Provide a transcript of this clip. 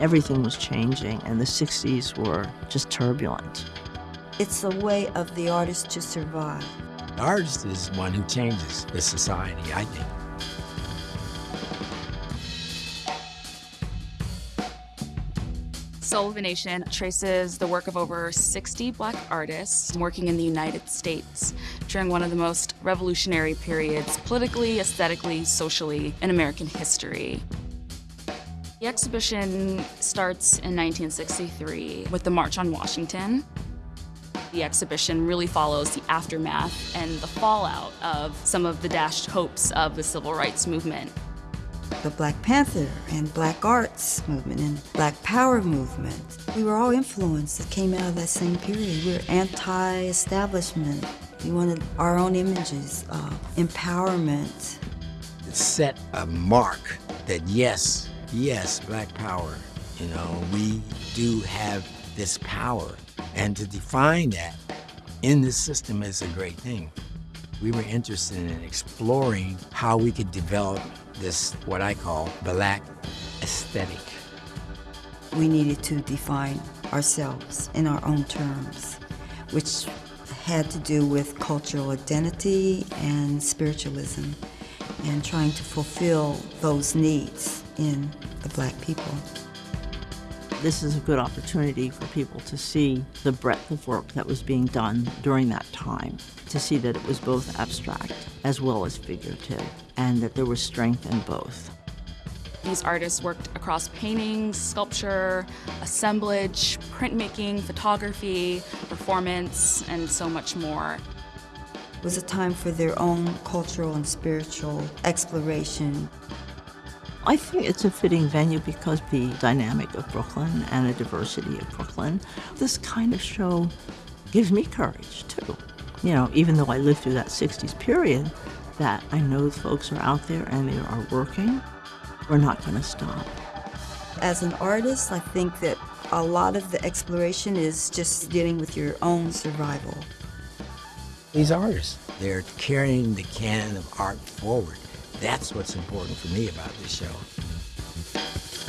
Everything was changing, and the 60s were just turbulent. It's a way of the artist to survive. The artist is one who changes the society, I think. Soul of a Nation traces the work of over 60 black artists working in the United States during one of the most revolutionary periods politically, aesthetically, socially in American history. The exhibition starts in 1963 with the March on Washington. The exhibition really follows the aftermath and the fallout of some of the dashed hopes of the civil rights movement the Black Panther and Black Arts movement and Black Power movement. We were all influenced that came out of that same period. We were anti-establishment. We wanted our own images, uh, empowerment. It set a mark that yes, yes, Black Power, you know, we do have this power. And to define that in this system is a great thing. We were interested in exploring how we could develop this, what I call, black aesthetic. We needed to define ourselves in our own terms, which had to do with cultural identity and spiritualism and trying to fulfill those needs in the black people. This is a good opportunity for people to see the breadth of work that was being done during that time, to see that it was both abstract as well as figurative, and that there was strength in both. These artists worked across painting, sculpture, assemblage, printmaking, photography, performance, and so much more. It was a time for their own cultural and spiritual exploration. I think it's a fitting venue because the dynamic of Brooklyn and the diversity of Brooklyn, this kind of show gives me courage too. You know, even though I lived through that 60s period, that I know folks are out there and they are working, we're not going to stop. As an artist, I think that a lot of the exploration is just dealing with your own survival. These artists, they're carrying the canon of art forward. That's what's important for me about this show.